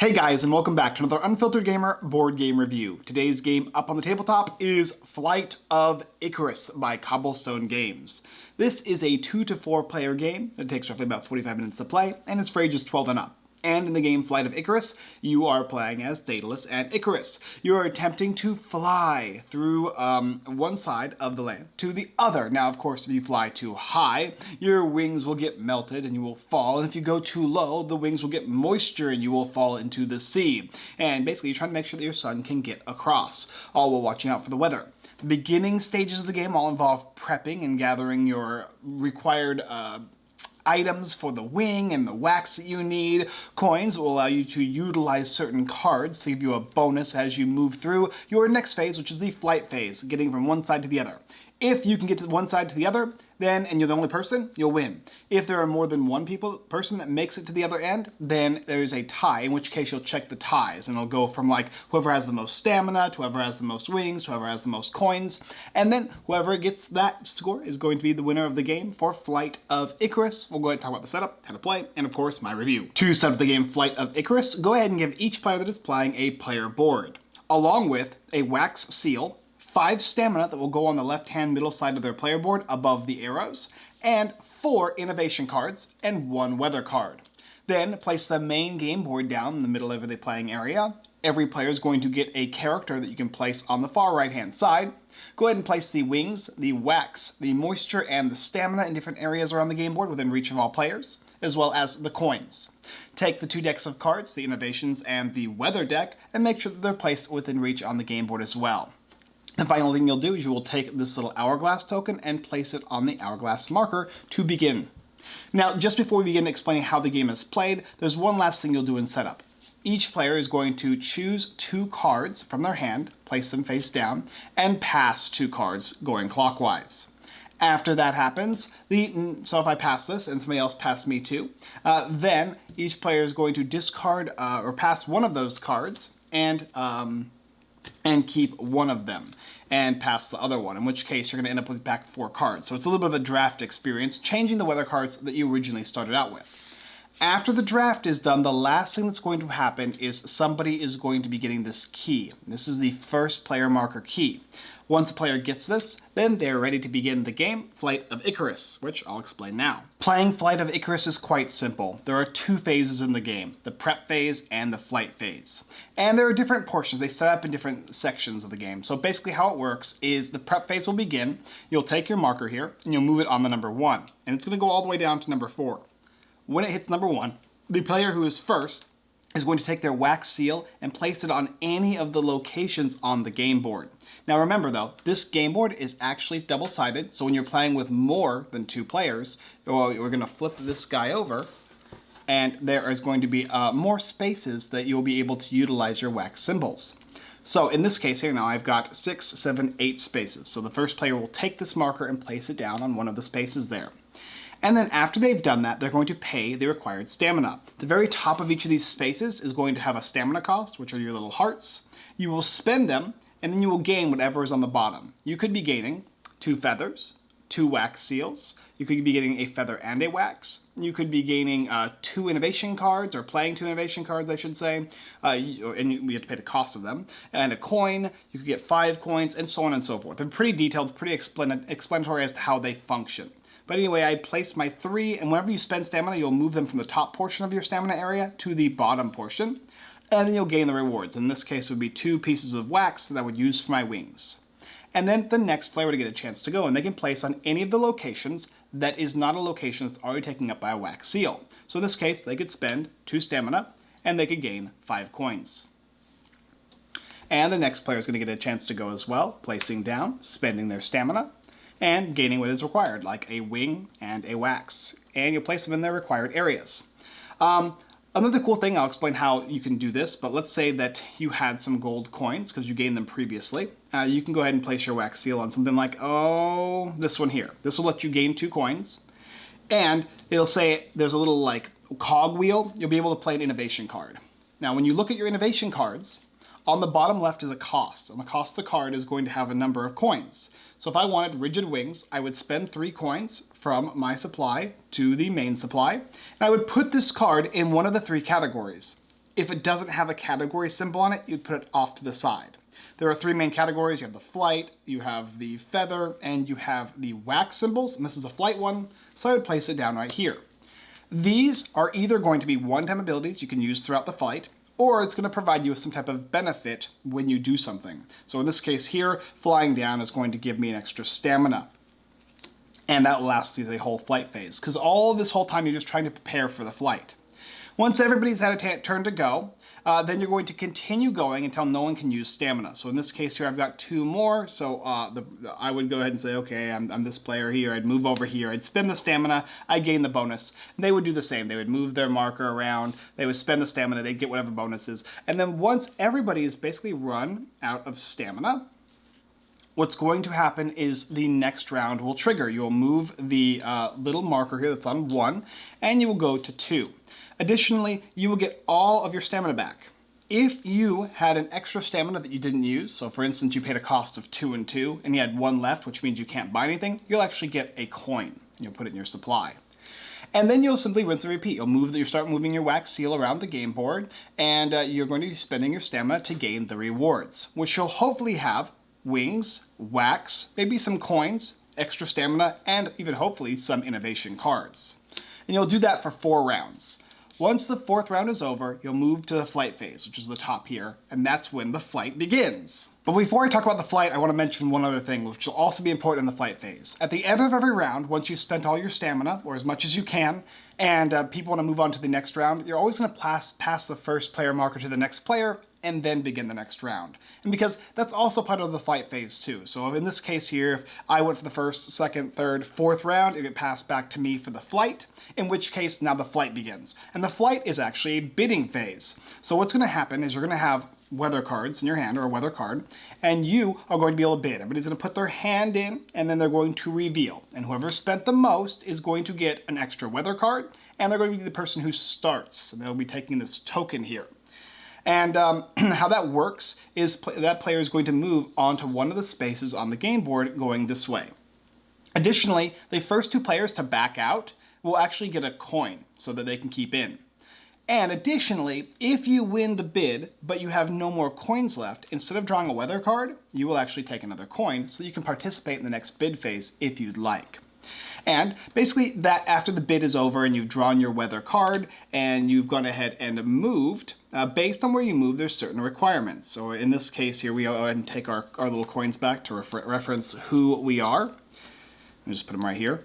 Hey guys, and welcome back to another Unfiltered Gamer board game review. Today's game up on the tabletop is Flight of Icarus by Cobblestone Games. This is a 2 to 4 player game that takes roughly about 45 minutes to play, and it's for ages 12 and up. And in the game Flight of Icarus, you are playing as Daedalus and Icarus. You are attempting to fly through um, one side of the land to the other. Now, of course, if you fly too high, your wings will get melted and you will fall. And if you go too low, the wings will get moisture and you will fall into the sea. And basically, you're trying to make sure that your son can get across, all while watching out for the weather. The beginning stages of the game all involve prepping and gathering your required uh, items for the wing and the wax that you need. Coins will allow you to utilize certain cards to give you a bonus as you move through your next phase, which is the flight phase, getting from one side to the other. If you can get to one side to the other, then, and you're the only person, you'll win. If there are more than one people person that makes it to the other end, then there's a tie, in which case you'll check the ties, and it'll go from like whoever has the most stamina, to whoever has the most wings, to whoever has the most coins, and then whoever gets that score is going to be the winner of the game for Flight of Icarus. We'll go ahead and talk about the setup, how to play, and of course my review. To set up the game Flight of Icarus, go ahead and give each player that is playing a player board, along with a wax seal, 5 stamina that will go on the left-hand middle side of their player board above the arrows, and 4 innovation cards and 1 weather card. Then place the main game board down in the middle of the playing area. Every player is going to get a character that you can place on the far right hand side. Go ahead and place the wings, the wax, the moisture, and the stamina in different areas around the game board within reach of all players, as well as the coins. Take the two decks of cards, the innovations and the weather deck, and make sure that they're placed within reach on the game board as well. The final thing you'll do is you will take this little hourglass token and place it on the hourglass marker to begin. Now, just before we begin explaining how the game is played, there's one last thing you'll do in setup. Each player is going to choose two cards from their hand, place them face down, and pass two cards going clockwise. After that happens, the, so if I pass this and somebody else passed me too, uh, then each player is going to discard uh, or pass one of those cards and um, and keep one of them and pass the other one, in which case you're going to end up with back four cards. So it's a little bit of a draft experience, changing the weather cards that you originally started out with. After the draft is done, the last thing that's going to happen is somebody is going to be getting this key. This is the first player marker key. Once a player gets this, then they're ready to begin the game, Flight of Icarus, which I'll explain now. Playing Flight of Icarus is quite simple. There are two phases in the game, the prep phase and the flight phase. And there are different portions, they set up in different sections of the game. So basically how it works is the prep phase will begin, you'll take your marker here, and you'll move it on the number one. And it's gonna go all the way down to number four. When it hits number one, the player who is first is going to take their wax seal and place it on any of the locations on the game board. Now remember though, this game board is actually double-sided, so when you're playing with more than two players, we're going to flip this guy over, and there is going to be uh, more spaces that you'll be able to utilize your wax symbols. So in this case here now, I've got six, seven, eight spaces. So the first player will take this marker and place it down on one of the spaces there. And then after they've done that, they're going to pay the required stamina. The very top of each of these spaces is going to have a stamina cost, which are your little hearts. You will spend them and then you will gain whatever is on the bottom. You could be gaining two feathers, two wax seals, you could be getting a feather and a wax. You could be gaining uh, two innovation cards, or playing two innovation cards, I should say, uh, and you, have to pay the cost of them, and a coin. You could get five coins, and so on and so forth. They're pretty detailed, pretty explanatory as to how they function. But anyway, I placed my three, and whenever you spend stamina, you'll move them from the top portion of your stamina area to the bottom portion and then you'll gain the rewards. In this case, it would be two pieces of wax that I would use for my wings. And then the next player would get a chance to go, and they can place on any of the locations that is not a location that's already taken up by a wax seal. So in this case, they could spend two stamina, and they could gain five coins. And the next player is going to get a chance to go as well, placing down, spending their stamina, and gaining what is required, like a wing and a wax. And you'll place them in their required areas. Um, Another cool thing, I'll explain how you can do this, but let's say that you had some gold coins because you gained them previously. Uh, you can go ahead and place your wax seal on something like, oh, this one here. This will let you gain two coins. And it'll say there's a little like cog wheel. You'll be able to play an innovation card. Now, when you look at your innovation cards, on the bottom left is a cost, and the cost of the card is going to have a number of coins. So if I wanted rigid wings, I would spend three coins from my supply to the main supply, and I would put this card in one of the three categories. if it doesn't have a category symbol on it, you'd put it off to the side. There are three main categories. You have the flight, you have the feather, and you have the wax symbols, and this is a flight one, so I would place it down right here. These are either going to be one-time abilities you can use throughout the fight, or it's going to provide you with some type of benefit when you do something. So in this case here, flying down is going to give me an extra stamina. And that will last through the whole flight phase, because all this whole time you're just trying to prepare for the flight. Once everybody's had a turn to go, uh, then you're going to continue going until no one can use stamina. So in this case here, I've got two more. So uh, the, I would go ahead and say, okay, I'm, I'm, this player here. I'd move over here. I'd spend the stamina. I'd gain the bonus. And they would do the same. They would move their marker around. They would spend the stamina. They'd get whatever bonuses. And then once everybody is basically run out of stamina, what's going to happen is the next round will trigger. You'll move the uh, little marker here that's on one, and you will go to two. Additionally, you will get all of your stamina back. If you had an extra stamina that you didn't use, so for instance you paid a cost of two and two and you had one left, which means you can't buy anything, you'll actually get a coin. You'll put it in your supply. And then you'll simply rinse and repeat. You'll move, you start moving your wax seal around the game board, and uh, you're going to be spending your stamina to gain the rewards, which you'll hopefully have wings, wax, maybe some coins, extra stamina, and even hopefully some innovation cards. And you'll do that for four rounds. Once the fourth round is over, you'll move to the flight phase, which is the top here, and that's when the flight begins. But before I talk about the flight, I want to mention one other thing, which will also be important in the flight phase. At the end of every round, once you've spent all your stamina, or as much as you can, and uh, people want to move on to the next round, you're always going to pass, pass the first player marker to the next player, and then begin the next round. And because that's also part of the fight phase too. So in this case here, if I went for the first, second, third, fourth round, it would pass back to me for the flight, in which case now the flight begins. And the flight is actually a bidding phase. So what's gonna happen is you're gonna have weather cards in your hand or a weather card, and you are going to be able to bid. Everybody's going to put their hand in and then they're going to reveal. And whoever spent the most is going to get an extra weather card and they're going to be the person who starts. And they'll be taking this token here. And um, how that works is pl that player is going to move onto one of the spaces on the game board going this way. Additionally, the first two players to back out will actually get a coin so that they can keep in. And additionally, if you win the bid, but you have no more coins left, instead of drawing a weather card, you will actually take another coin so you can participate in the next bid phase if you'd like. And basically that after the bid is over and you've drawn your weather card and you've gone ahead and moved, uh, based on where you move, there's certain requirements. So in this case here, we go ahead and take our, our little coins back to refer reference who we are. I'll just put them right here.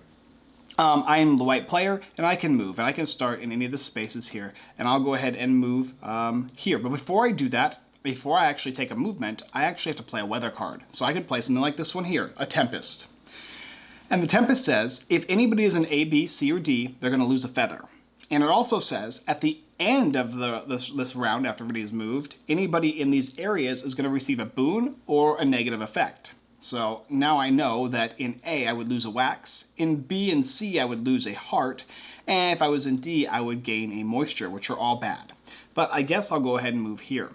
Um, I am the white player and I can move and I can start in any of the spaces here and I'll go ahead and move um, here. But before I do that, before I actually take a movement, I actually have to play a weather card. So I could play something like this one here, a Tempest. And the Tempest says, if anybody is an A, B, C, or D, they're going to lose a feather. And it also says, at the end of the, this, this round, after everybody's moved, anybody in these areas is going to receive a boon or a negative effect. So now I know that in A, I would lose a wax. In B and C, I would lose a heart. And if I was in D, I would gain a moisture, which are all bad. But I guess I'll go ahead and move here.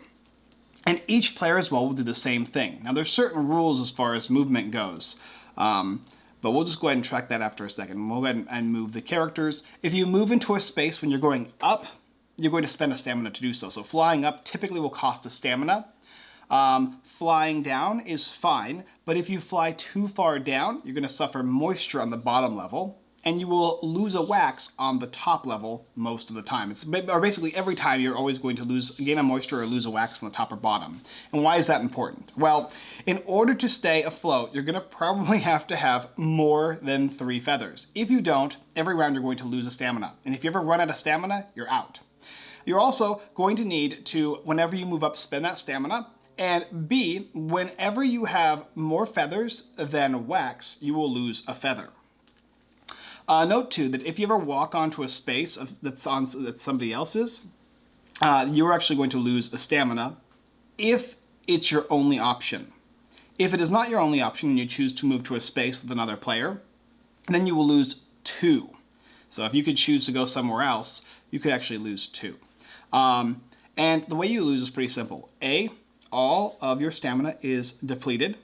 And each player as well will do the same thing. Now there's certain rules as far as movement goes. Um, but we'll just go ahead and track that after a second. We'll go ahead and move the characters. If you move into a space when you're going up, you're going to spend a stamina to do so. So flying up typically will cost a stamina. Um, flying down is fine, but if you fly too far down, you're going to suffer moisture on the bottom level and you will lose a wax on the top level most of the time. It's or basically every time you're always going to lose gain a moisture or lose a wax on the top or bottom. And why is that important? Well, in order to stay afloat, you're gonna probably have to have more than three feathers. If you don't, every round you're going to lose a stamina. And if you ever run out of stamina, you're out. You're also going to need to, whenever you move up, spend that stamina. And B, whenever you have more feathers than wax, you will lose a feather. Uh, note too that if you ever walk onto a space that's on somebody else's, uh, you're actually going to lose a stamina if it's your only option. If it is not your only option and you choose to move to a space with another player, then you will lose two. So if you could choose to go somewhere else, you could actually lose two. Um, and the way you lose is pretty simple. A, all of your stamina is depleted.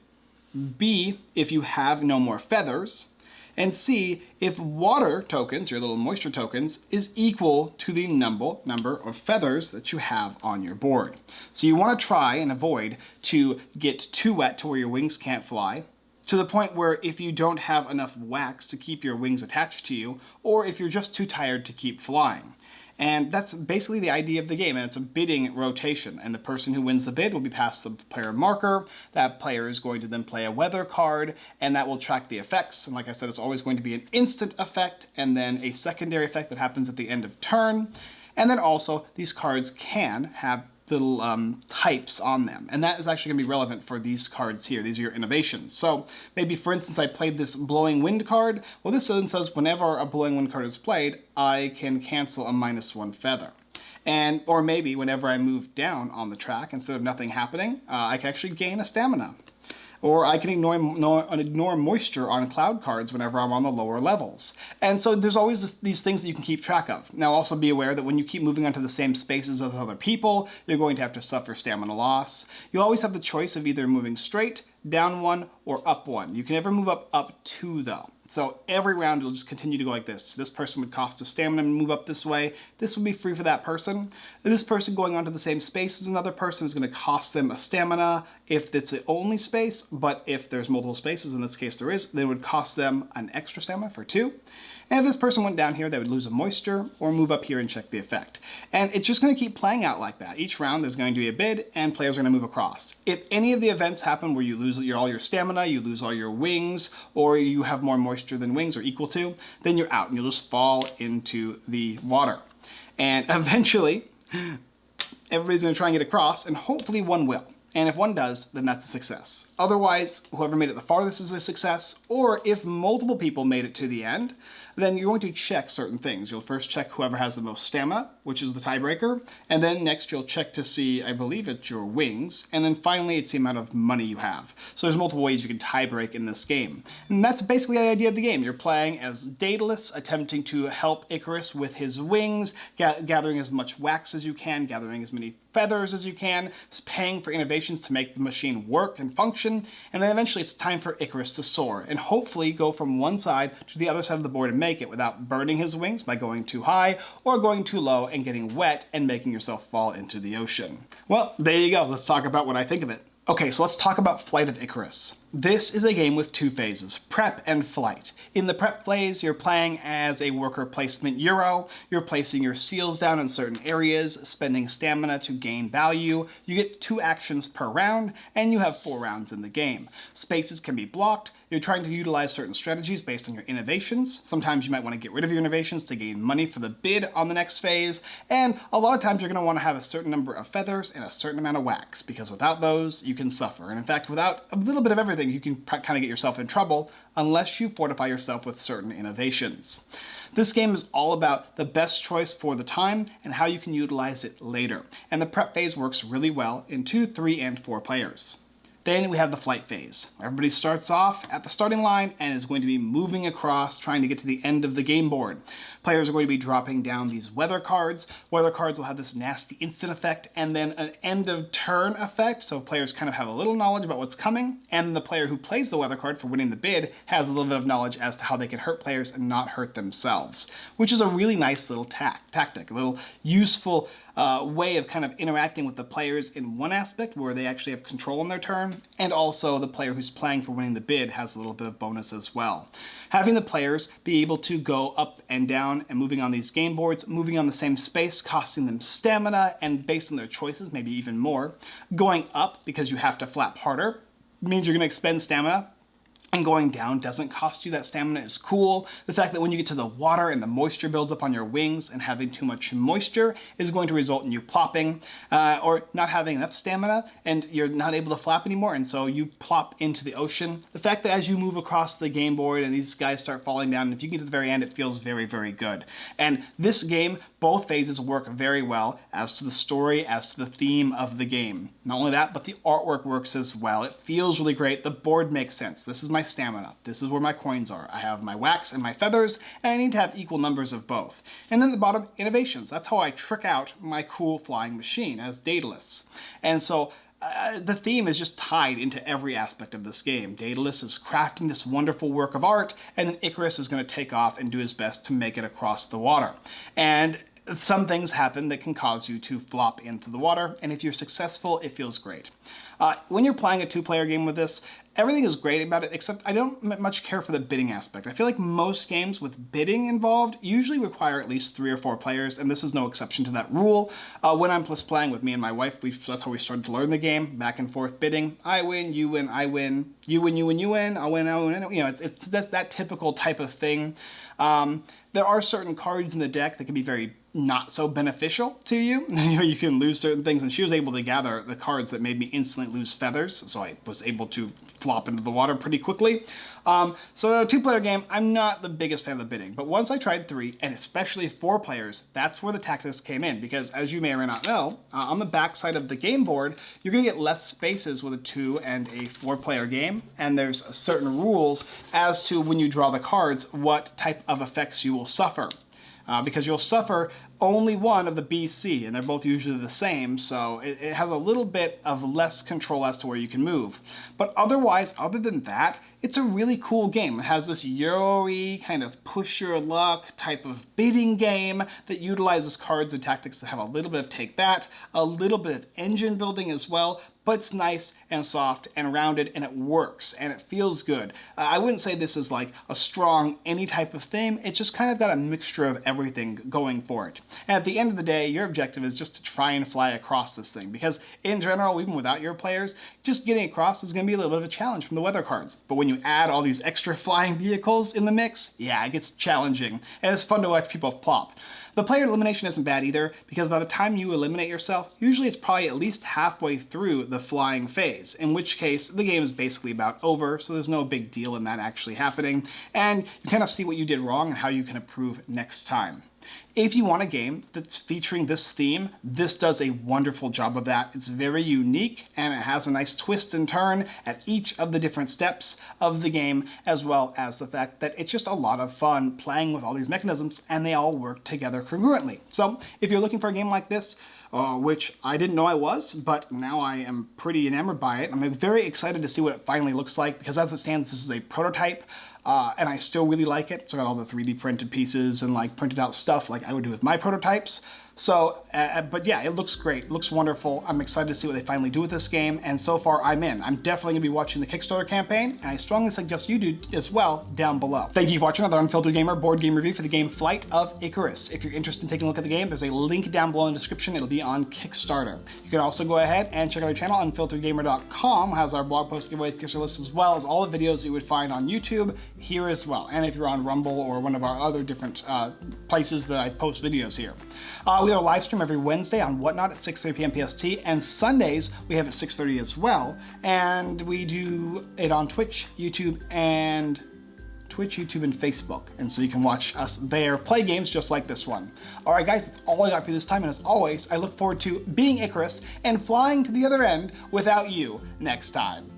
B, if you have no more feathers, and see if water tokens, your little moisture tokens, is equal to the number, number of feathers that you have on your board. So you want to try and avoid to get too wet to where your wings can't fly, to the point where if you don't have enough wax to keep your wings attached to you, or if you're just too tired to keep flying. And that's basically the idea of the game, and it's a bidding rotation. And the person who wins the bid will be passed the player marker. That player is going to then play a weather card, and that will track the effects. And like I said, it's always going to be an instant effect, and then a secondary effect that happens at the end of turn. And then also, these cards can have little um, types on them. And that is actually going to be relevant for these cards here. These are your innovations. So maybe, for instance, I played this Blowing Wind card. Well, this then says whenever a Blowing Wind card is played, I can cancel a minus one feather. And, or maybe whenever I move down on the track, instead of nothing happening, uh, I can actually gain a stamina or I can ignore, ignore moisture on cloud cards whenever I'm on the lower levels. And so there's always this, these things that you can keep track of. Now also be aware that when you keep moving onto the same spaces as other people, you're going to have to suffer stamina loss. You'll always have the choice of either moving straight, down one, or up one. You can never move up up two though. So every round it'll just continue to go like this. This person would cost a stamina and move up this way. This would be free for that person. This person going onto the same space as another person is going to cost them a stamina if it's the only space, but if there's multiple spaces, in this case there is, then it would cost them an extra stamina for two. And if this person went down here, they would lose a moisture or move up here and check the effect. And it's just going to keep playing out like that. Each round there's going to be a bid and players are going to move across. If any of the events happen where you lose your, all your stamina, you lose all your wings, or you have more moisture than wings or equal to, then you're out and you'll just fall into the water. And eventually, everybody's going to try and get across and hopefully one will. And if one does, then that's a success. Otherwise, whoever made it the farthest is a success, or if multiple people made it to the end, then you're going to check certain things. You'll first check whoever has the most stamina, which is the tiebreaker, and then next you'll check to see, I believe it's your wings, and then finally it's the amount of money you have. So there's multiple ways you can tiebreak in this game. And that's basically the idea of the game. You're playing as Daedalus, attempting to help Icarus with his wings, ga gathering as much wax as you can, gathering as many feathers as you can, paying for innovations to make the machine work and function, and then eventually it's time for Icarus to soar, and hopefully go from one side to the other side of the board and make it without burning his wings by going too high or going too low and getting wet and making yourself fall into the ocean. Well, there you go. Let's talk about what I think of it. Okay, so let's talk about Flight of Icarus. This is a game with two phases, prep and flight. In the prep phase, you're playing as a worker placement Euro, you're placing your seals down in certain areas, spending stamina to gain value, you get two actions per round, and you have four rounds in the game. Spaces can be blocked, you're trying to utilize certain strategies based on your innovations. Sometimes you might want to get rid of your innovations to gain money for the bid on the next phase, and a lot of times you're going to want to have a certain number of feathers and a certain amount of wax, because without those, you can suffer. And in fact, without a little bit of everything, you can kind of get yourself in trouble unless you fortify yourself with certain innovations. This game is all about the best choice for the time and how you can utilize it later. And the prep phase works really well in two, three, and four players. Then we have the flight phase. Everybody starts off at the starting line and is going to be moving across, trying to get to the end of the game board. Players are going to be dropping down these weather cards. Weather cards will have this nasty instant effect and then an end of turn effect, so players kind of have a little knowledge about what's coming, and the player who plays the weather card for winning the bid has a little bit of knowledge as to how they can hurt players and not hurt themselves, which is a really nice little tactic, a little useful uh, way of kind of interacting with the players in one aspect where they actually have control on their turn, and also the player who's playing for winning the bid has a little bit of bonus as well. Having the players be able to go up and down and moving on these game boards, moving on the same space, costing them stamina, and based on their choices, maybe even more. Going up because you have to flap harder means you're going to expend stamina, and going down doesn't cost you that stamina is cool. The fact that when you get to the water and the moisture builds up on your wings and having too much moisture is going to result in you plopping uh, or not having enough stamina and you're not able to flap anymore and so you plop into the ocean. The fact that as you move across the game board and these guys start falling down, and if you get to the very end, it feels very, very good. And this game, both phases work very well as to the story, as to the theme of the game. Not only that, but the artwork works as well. It feels really great. The board makes sense. This is my stamina. This is where my coins are. I have my wax and my feathers, and I need to have equal numbers of both. And then the bottom, innovations. That's how I trick out my cool flying machine as Daedalus. And so uh, the theme is just tied into every aspect of this game. Daedalus is crafting this wonderful work of art, and then Icarus is going to take off and do his best to make it across the water. And some things happen that can cause you to flop into the water, and if you're successful, it feels great. Uh, when you're playing a two-player game with this, everything is great about it, except I don't much care for the bidding aspect. I feel like most games with bidding involved usually require at least three or four players, and this is no exception to that rule. Uh, when I'm plus playing with me and my wife, we, that's how we started to learn the game, back and forth bidding. I win, you win, I win, you win, you win, you win, I win, I win, you know, it's, it's that, that typical type of thing. Um, there are certain cards in the deck that can be very not so beneficial to you. you can lose certain things, and she was able to gather the cards that made me instantly lose feathers, so I was able to flop into the water pretty quickly. Um, so a two-player game, I'm not the biggest fan of the bidding, but once I tried three, and especially four players, that's where the tactics came in, because as you may or may not know, uh, on the back side of the game board, you're gonna get less spaces with a two and a four-player game, and there's certain rules as to when you draw the cards, what type of effects you will suffer. Uh, because you'll suffer only one of the BC, and they're both usually the same, so it, it, has a little bit of less control as to where you can move. But otherwise, other than that, it's a really cool game. It has this Euro kind of push your luck type of bidding game that utilizes cards and tactics that have a little bit of take that, a little bit of engine building as well, but it's nice and soft and rounded and it works and it feels good. Uh, I wouldn't say this is like a strong any type of theme, it's just kind of got a mixture of everything going for it. And at the end of the day, your objective is just to try and fly across this thing because in general, even without your players, just getting across is gonna be a little bit of a challenge from the weather cards. But when you add all these extra flying vehicles in the mix, yeah, it gets challenging and it's fun to watch people plop. The player elimination isn't bad either, because by the time you eliminate yourself, usually it's probably at least halfway through the flying phase, in which case the game is basically about over, so there's no big deal in that actually happening, and you kind of see what you did wrong and how you can improve next time. If you want a game that's featuring this theme, this does a wonderful job of that. It's very unique and it has a nice twist and turn at each of the different steps of the game, as well as the fact that it's just a lot of fun playing with all these mechanisms and they all work together congruently. So if you're looking for a game like this, uh, which I didn't know I was, but now I am pretty enamored by it. I'm very excited to see what it finally looks like because as it stands, this is a prototype. Uh, and I still really like it. So I got all the 3D printed pieces and like printed out stuff like I would do with my prototypes. So, uh, uh, but yeah, it looks great. It looks wonderful. I'm excited to see what they finally do with this game, and so far I'm in. I'm definitely gonna be watching the Kickstarter campaign, and I strongly suggest you do as well down below. Thank you for watching another Unfiltered Gamer board game review for the game Flight of Icarus. If you're interested in taking a look at the game, there's a link down below in the description. It'll be on Kickstarter. You can also go ahead and check out our channel, unfilteredgamer.com, has our blog post giveaway Kickstarter list as well as all the videos you would find on YouTube here as well. And if you're on Rumble or one of our other different uh, places that I post videos here. Uh, we have a live stream every Wednesday on Whatnot at 6.30 p.m. PST, and Sundays we have at 6.30 as well. And we do it on Twitch, YouTube, and Twitch, YouTube, and Facebook. And so you can watch us there play games just like this one. All right, guys, that's all I got for you this time. And as always, I look forward to being Icarus and flying to the other end without you next time.